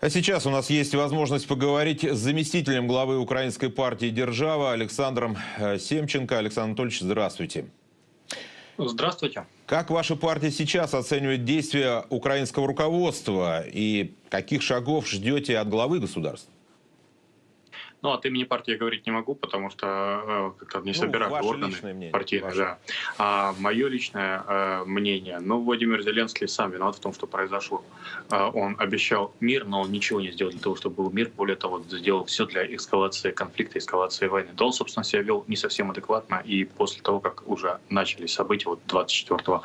А сейчас у нас есть возможность поговорить с заместителем главы украинской партии «Держава» Александром э, Семченко. Александр Анатольевич, здравствуйте. Здравствуйте. Как ваша партия сейчас оценивает действия украинского руководства и каких шагов ждете от главы государства? Ну, от имени партии говорить не могу, потому что э, как-то не ну, собираю органы партии. Да. А мое личное э, мнение, ну, Владимир Зеленский сам виноват в том, что произошло. Э, он обещал мир, но он ничего не сделал для того, чтобы был мир. Более того, сделал все для эскалации конфликта, эскалации войны. Да он, собственно, себя вел не совсем адекватно. И после того, как уже начались события вот 24,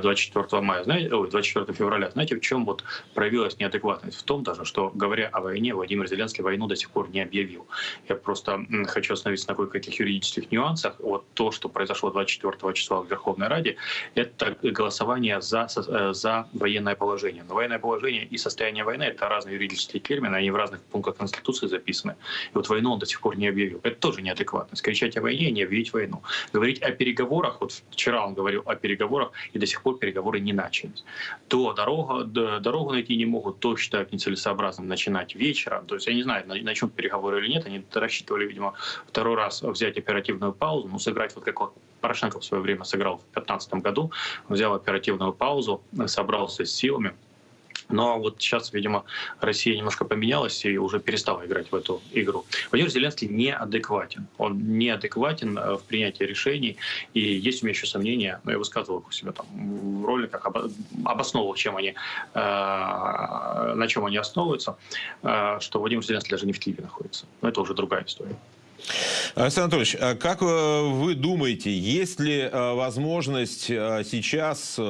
24 э, мая, знаете, ой, 24 февраля, знаете, в чем вот проявилась неадекватность? В том даже, что, говоря о войне, Владимир Зеленский войну до сих пор не объявил. Я просто хочу остановиться на кое-каких юридических нюансах. Вот то, что произошло 24 числа в Верховной Раде, это голосование за, э, за военное положение. Но военное положение и состояние войны — это разные юридические термины, они в разных пунктах Конституции записаны. И вот войну он до сих пор не объявил. Это тоже неадекватно. Кричать о войне, не объявить войну. Говорить о переговорах, вот вчера он говорил о переговорах, и до сих пор переговоры не начались. То дорога, дорогу найти не могут, то считают нецелесообразным начинать вечером. То есть я не знаю, начнут переговоры или нет, нет. Они рассчитывали, видимо, второй раз взять оперативную паузу, ну, сыграть вот как Порошенко в свое время сыграл в 2015 году, взял оперативную паузу, собрался с силами, но вот сейчас, видимо, Россия немножко поменялась и уже перестала играть в эту игру. Владимир Зеленский неадекватен. Он неадекватен э, в принятии решений. И есть у меня еще сомнения, но я высказывал их у себя там в роликах, обосновывал, чем они, э, на чем они основываются, э, что Владимир Зеленский даже не в Киеве находится. Но это уже другая история. Александр Анатольевич, а как э, вы думаете, есть ли э, возможность э, сейчас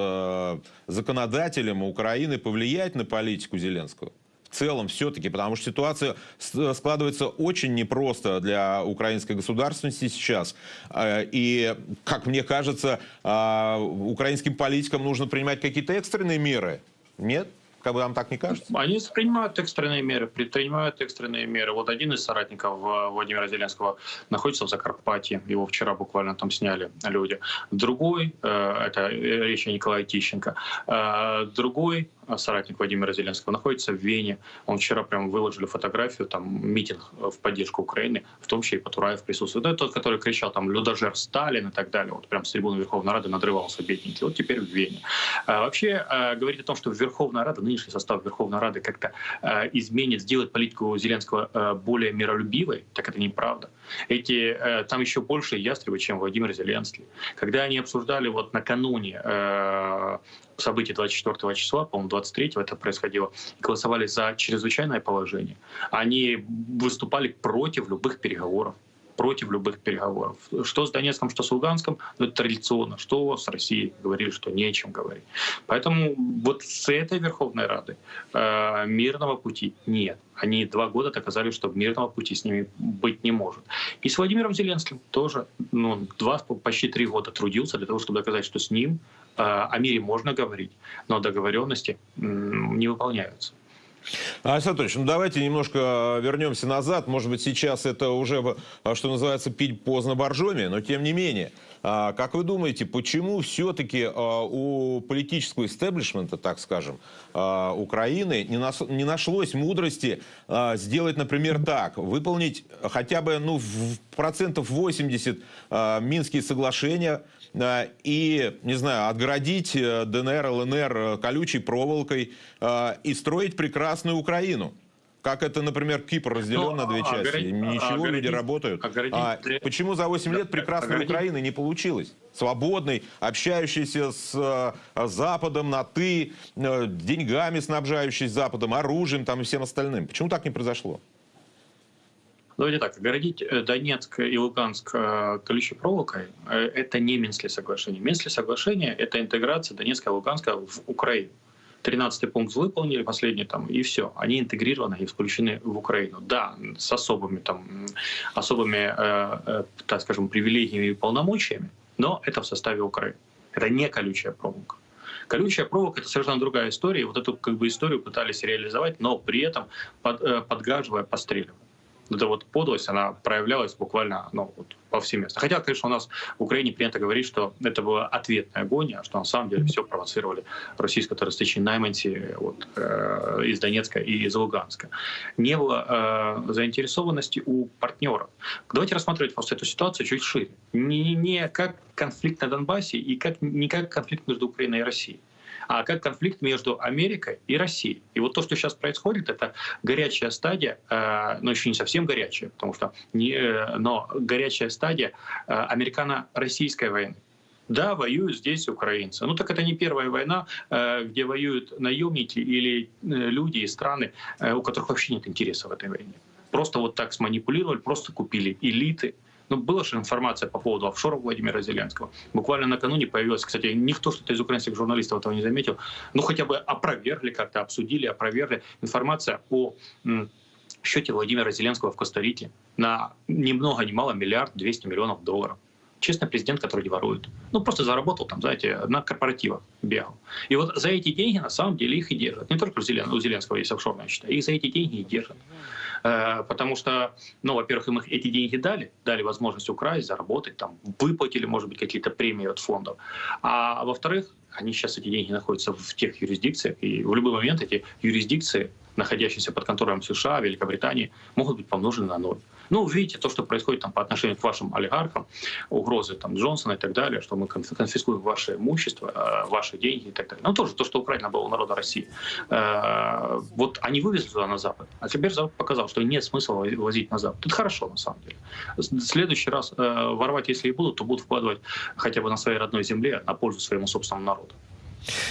законодателям Украины повлиять на политику Зеленского? В целом все-таки, потому что ситуация складывается очень непросто для украинской государственности сейчас. И, как мне кажется, украинским политикам нужно принимать какие-то экстренные меры. Нет? Как бы вам так не кажется? Они принимают экстренные меры, предпринимают экстренные меры. Вот один из соратников э, Владимира Зеленского находится в Закарпатье. Его вчера буквально там сняли люди. Другой, э, это речь о Николае Тищенко, э, другой соратник Владимира Зеленского, находится в Вене. Он вчера прям выложили фотографию, там митинг в поддержку Украины, в том числе и Патураев присутствует. Это тот, который кричал там «Людожер Сталин» и так далее. Вот прям с трибуны Верховной Рады надрывался бедненький. Вот теперь в Вене. А вообще а, говорить о том, что Верховная Рада, нынешний состав Верховной Рады как-то а, изменит, сделает политику Зеленского а, более миролюбивой, так это неправда. Эти, а, там еще больше ястребы, чем Владимир Зеленский. Когда они обсуждали вот накануне а, событий 24 числа, по-моему, 23 это происходило, голосовали за чрезвычайное положение, они выступали против любых переговоров против любых переговоров. Что с Донецком, что с Луганском, ну, это традиционно. Что с Россией говорили, что не о чем говорить. Поэтому вот с этой Верховной Рады э, мирного пути нет. Они два года доказали, что мирного пути с ними быть не может. И с Владимиром Зеленским тоже ну, два, почти три года трудился для того, чтобы доказать, что с ним о мире можно говорить, но договоренности э, не выполняются. Александр Анатольевич, ну давайте немножко вернемся назад. Может быть, сейчас это уже, что называется, пить поздно боржоми, но тем не менее. А, как вы думаете, почему все-таки а, у политического истеблишмента, так скажем, а, Украины не нашлось мудрости сделать, например, так, выполнить хотя бы ну, в процентов 80 Минские соглашения и, не знаю, отгородить э, ДНР, ЛНР э, колючей проволокой и строить прекрасную Украину? Как это, например, Кипр разделен ну, на две части. Огородить, Ничего, огородить, люди работают. Огородить, а почему за 8 лет прекрасной Украины не получилось? Свободной, общающейся с э, Западом на «ты», э, деньгами снабжающейся Западом, оружием там и всем остальным. Почему так не произошло? Давайте так, огородить э, Донецк и Луганск колючей проволокой – это не Минские соглашения. Минские соглашения – это интеграция Донецка и Луганска в Украину. 13 пункт выполнили, последний там, и все. Они интегрированы и включены в Украину. Да, с особыми, там, особыми э, э, так скажем, привилегиями и полномочиями, но это в составе Украины. Это не колючая проволока. Колючая проволока — это совершенно другая история. Вот эту как бы, историю пытались реализовать, но при этом под, э, подгаживая, постреливая. Эта вот подлость, она проявлялась буквально ну, вот, повсеместно. Хотя, конечно, у нас в Украине принято говорить, что это была ответная агония, что на самом деле все провоцировали российско-террористичные найманти вот, э, из Донецка и из Луганска. Не было э, заинтересованности у партнеров. Давайте рассматривать просто эту ситуацию чуть шире. Не, не как конфликт на Донбассе и как, не как конфликт между Украиной и Россией а как конфликт между Америкой и Россией. И вот то, что сейчас происходит, это горячая стадия, э, но еще не совсем горячая, потому что не, э, но горячая стадия э, американо-российской войны. Да, воюют здесь украинцы. Ну так это не первая война, где воюют наемники или люди и страны, у которых вообще нет интереса в этой войне. Просто вот так сманипулировали, просто купили элиты, ну, была же информация по поводу офшора Владимира Зеленского. Буквально накануне появилась, кстати, никто что-то из украинских журналистов этого не заметил, но хотя бы опровергли как-то, обсудили, опровергли информация о счете Владимира Зеленского в Коста-Рике на ни много ни мало миллиард двести миллионов долларов. Честный президент, который не ворует. Ну, просто заработал там, знаете, на корпоративах бегал. И вот за эти деньги на самом деле их и держат. Не только у Зеленского есть офшорная счета, их за эти деньги и держат. Э, потому что, ну, во-первых, им эти деньги дали, дали возможность украсть, заработать, там, выплатили, может быть, какие-то премии от фондов. А во-вторых, они сейчас, эти деньги находятся в тех юрисдикциях, и в любой момент эти юрисдикции, находящиеся под контролем США, Великобритании, могут быть помножены на ноль. Ну, видите то, что происходит там по отношению к вашим олигархам, угрозы там Джонсона и так далее, что мы конфискуем ваше имущество, э, ваши деньги и так далее. Ну, тоже то, что украдено было у народа России. Э, вот они вывезли туда на Запад, а теперь Запад показал, что нет смысла возить на Запад. Это хорошо, на самом деле. В следующий раз э, ворвать, если и будут, то будут вкладывать хотя бы на своей родной земле на пользу своему собственному народу.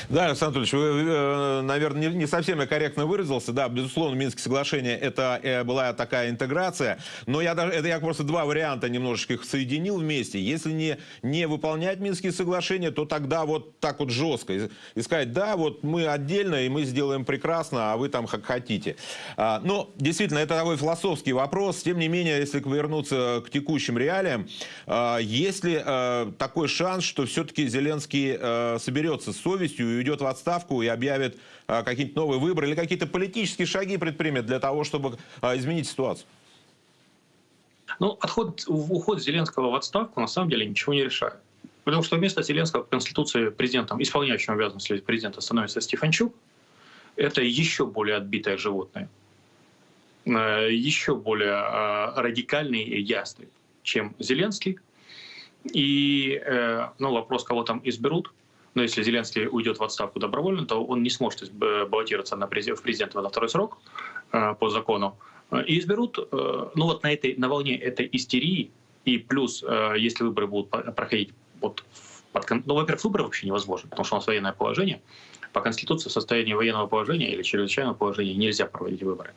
Да, Александр Анатольевич, вы, э, наверное, не совсем я корректно выразился. Да, безусловно, Минские соглашения это э, была такая интеграция, но я даже, это я просто два варианта немножечко их соединил вместе. Если не, не выполнять Минские соглашения, то тогда вот так вот жестко и, и сказать, да, вот мы отдельно, и мы сделаем прекрасно, а вы там как хотите. А, но действительно, это такой философский вопрос. Тем не менее, если вернуться к текущим реалиям, а, есть ли а, такой шанс, что все-таки Зеленский а, соберется с совестью совестью и уйдет в отставку и объявит а, какие-то новые выборы или какие-то политические шаги предпримет для того, чтобы а, изменить ситуацию? Ну, отход, уход Зеленского в отставку на самом деле ничего не решает. Потому что вместо Зеленского в Конституции президентом, исполняющим обязанности президента становится Стефанчук. Это еще более отбитое животное, э, еще более а, радикальный и ясный, чем Зеленский. И э, ну, вопрос, кого там изберут, но если Зеленский уйдет в отставку добровольно, то он не сможет баллотироваться на в президента на второй срок э, по закону. И изберут, э, ну вот на, этой, на волне этой истерии, и плюс, э, если выборы будут проходить вот под, ну, во-первых, выборы вообще невозможно, потому что у нас военное положение. По Конституции в состоянии военного положения или чрезвычайного положения нельзя проводить выборы.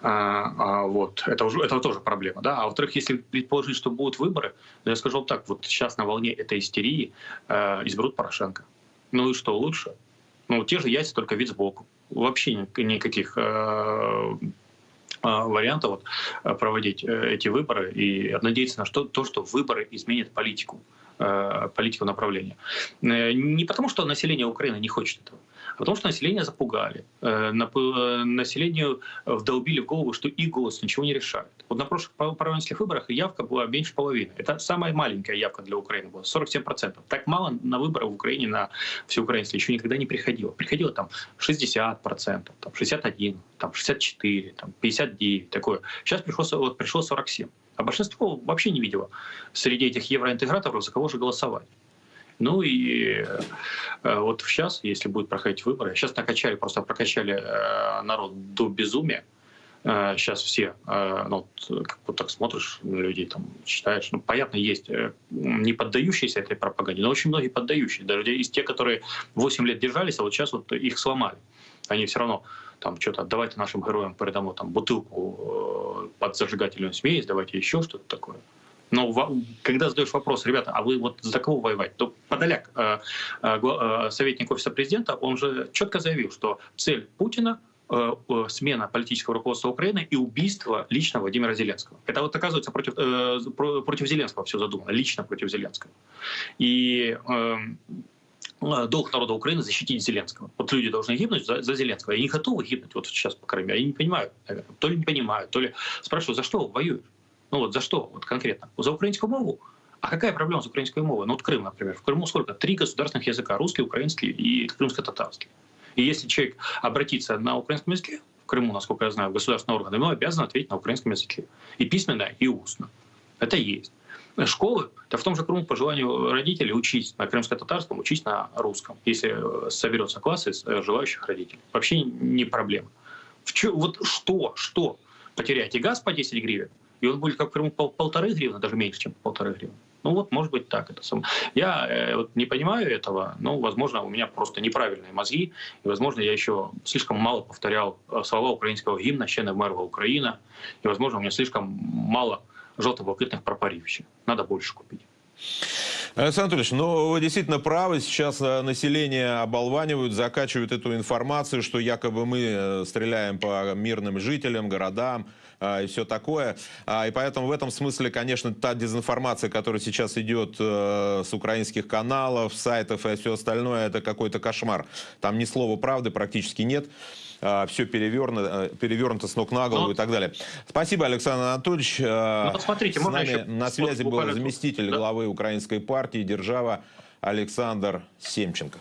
А, а, вот, это, уже, это тоже проблема. Да? А во-вторых, если предположить, что будут выборы, я скажу так, вот сейчас на волне этой истерии э, изберут Порошенко. Ну и что лучше? Ну, те же яйца, только вид сбоку. Вообще никаких э, э, вариантов вот, э, проводить э, эти выборы и надеяться на что, то, что выборы изменят политику, политику направления. Не потому, что население Украины не хочет этого, Потому что население запугали. Э, э, населению вдолбили в голову, что их голос ничего не решает. Вот на прошлых парламентских выборах явка была меньше половины. Это самая маленькая явка для Украины была, 47%. Так мало на выборы в Украине, на всеукраинские, еще никогда не приходило. Приходило там 60%, там 61%, там 64%, там 59%, такое. Сейчас пришло, вот, пришло 47%. А большинство вообще не видело среди этих евроинтеграторов, за кого же голосовать. Ну и э, вот сейчас, если будут проходить выборы, сейчас накачали, просто прокачали э, народ до безумия. Сейчас э, все, ну, как вот так смотришь на людей, там, читаешь, ну, понятно, есть не поддающиеся этой пропаганде, но очень многие поддающие. Даже из тех, которые 8 лет держались, а вот сейчас вот их сломали. Они все равно там что-то отдавайте нашим героям передамо там бутылку под зажигательную смесь, давайте еще что-то такое. Но когда задаешь вопрос, ребята, а вы вот за кого воевать, то Подоляк, э, э, э, советник офиса президента, он же четко заявил, что цель Путина смена политического руководства Украины и убийство лично Владимира Зеленского. Это вот оказывается против, против Зеленского все задумано, лично против Зеленского. И долг народа Украины защитить Зеленского. Вот люди должны гибнуть за, за Зеленского. Они готовы гибнуть вот сейчас, по мере. Они не понимают. То ли не понимают, то ли спрашивают, за что воюют? Ну вот за что вот конкретно? За украинскую мову? А какая проблема с украинской мовой? Ну вот Крым, например. В Крыму сколько? Три государственных языка. Русский, украинский и крымско-татарский. И если человек обратится на украинском языке, в Крыму, насколько я знаю, государственные органы, ему обязан ответить на украинском языке. И письменно, и устно. Это есть. Школы, да в том же Крыму по желанию родителей учить на крымско-татарском, учить на русском, если соберется класс из э, желающих родителей. Вообще не проблема. В чё, вот что, что? Потеряете газ по 10 гривен, и он будет как в пол, полторы гривны, даже меньше, чем полторы гривны. Ну вот, может быть, так это сам. Я э, вот не понимаю этого, но, возможно, у меня просто неправильные мозги, и, возможно, я еще слишком мало повторял э, слова украинского гимна «Ще не Украина», и, возможно, у меня слишком мало желто-блакитных прапорів Надо больше купить. Александр Анатольевич, ну вы действительно правы. Сейчас э, население оболванивают, закачивают эту информацию, что якобы мы э, стреляем по мирным жителям, городам и все такое. А, и поэтому в этом смысле, конечно, та дезинформация, которая сейчас идет с украинских каналов, сайтов и все остальное, это какой-то кошмар. Там ни слова правды практически нет. А, все перевернуто, перевернуто с ног на голову ну, и так далее. Спасибо, Александр Анатольевич. А, ну, посмотрите, с нами еще... на связи был заместитель да? главы украинской партии «Держава» Александр Семченко.